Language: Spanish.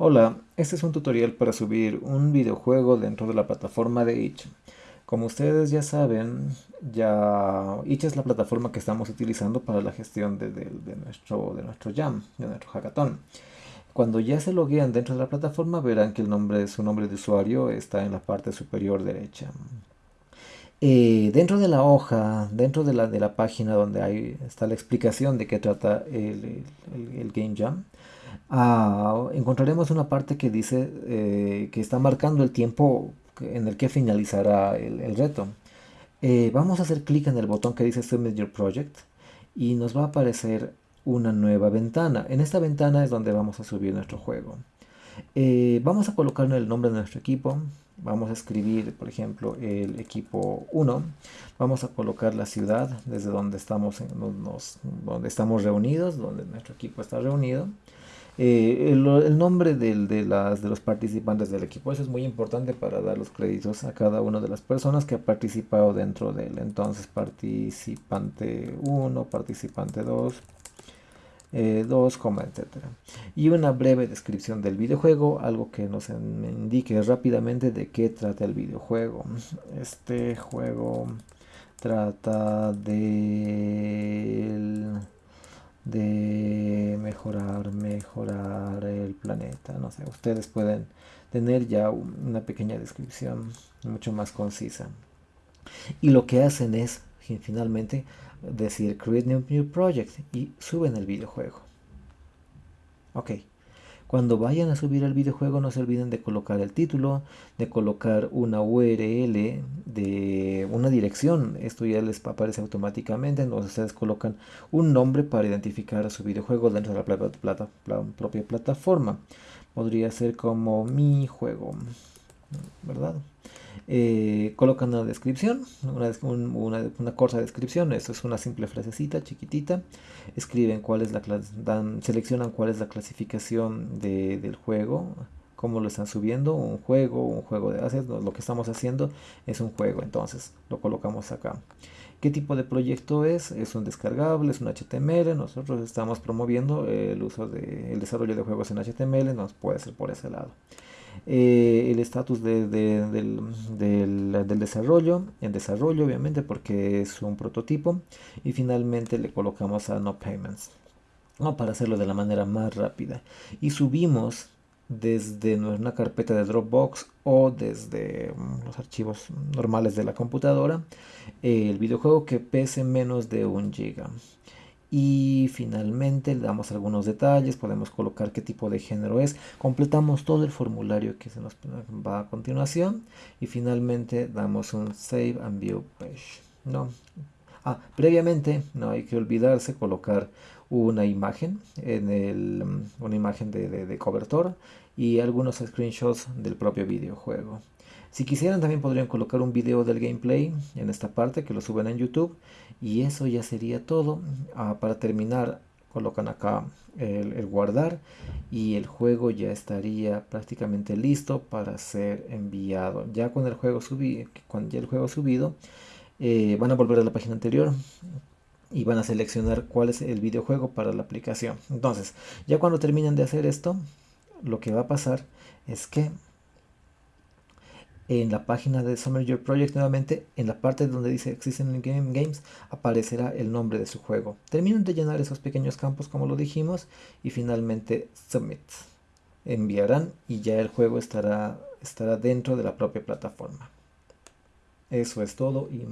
Hola, este es un tutorial para subir un videojuego dentro de la plataforma de itch. Como ustedes ya saben, ya itch es la plataforma que estamos utilizando para la gestión de, nuestro, de nuestro Jam, de nuestro hackathon. Cuando ya se loguean dentro de la plataforma verán que el nombre, su nombre de usuario está en la parte superior derecha. Eh, dentro de la hoja, dentro de la, de la página donde hay, está la explicación de qué trata el, el Game Jam, Ah, encontraremos una parte que dice eh, que está marcando el tiempo en el que finalizará el, reto. Eh, vamos a hacer clic en el botón que dice Submit Your Project y nos va a aparecer una nueva ventana. En esta ventana es donde vamos a subir nuestro juego. Eh, vamos a colocar el nombre de nuestro equipo. Vamos a escribir, por ejemplo, el equipo 1. Vamos a colocar la ciudad desde donde estamos, donde estamos reunidos, donde nuestro equipo está reunido. Eh, el, nombre de, las, de los participantes del equipo. Eso es muy importante para dar los créditos a cada una de las personas que ha participado dentro de él. Entonces, participante 1, participante 2, 2, eh, etcétera. Y una breve descripción del videojuego, algo que nos indique rápidamente de qué trata el videojuego. Este juego trata de de mejorar, mejorar el No sé, ustedes pueden tener ya una pequeña descripción mucho más concisa. Y lo que hacen es finalmente decir create new, new project y suben el videojuego. Ok. Cuando vayan a subir el videojuego no se olviden de colocar el título, de colocar una URL de una dirección. Esto ya les aparece automáticamente. Entonces ustedes colocan un nombre para identificar a su videojuego dentro de la, propia plataforma. Podría ser como mi juego, ¿verdad? Eh, colocan una descripción, una, corta descripción, eso es una simple frasecita chiquitita, escriben cuál es la dan, seleccionan cuál es la clasificación del juego, cómo lo están subiendo, un juego, un juego de assets, lo que estamos haciendo es un juego, entonces lo colocamos acá. ¿Qué tipo de proyecto es? Es un descargable, es un HTML, nosotros estamos promoviendo el uso del el desarrollo de juegos en HTML, nos puede ser por ese lado. Eh, el estatus del, desarrollo, en desarrollo obviamente porque es un prototipo y finalmente le colocamos a no payments para hacerlo de la manera más rápida y subimos desde una carpeta de Dropbox o desde mm, los archivos normales de la computadora el videojuego que pese menos de un giga y finalmente le damos algunos detalles, podemos colocar qué tipo de género es, completamos todo el formulario que se nos va a continuación y finalmente damos un Save and View Page. No. Ah, previamente no hay que olvidarse colocar una imagen en el, una imagen de, de cobertor y algunos screenshots del propio videojuego. Si quisieran también podrían colocar un video del gameplay en esta parte que lo suben en YouTube y eso ya sería todo. Ah, para terminar colocan acá el, guardar y el juego ya estaría prácticamente listo para ser enviado. Ya con el juego ya el juego subido, eh, van a volver a la página anterior y van a seleccionar cuál es el videojuego para la aplicación. Entonces, ya cuando terminen de hacer esto, lo que va a pasar es que en la página de Summer Your Project nuevamente en la parte donde dice existen game games aparecerá el nombre de su juego terminan de llenar esos pequeños campos como lo dijimos y finalmente submit enviarán y ya el juego estará estará dentro de la propia plataforma eso es todo y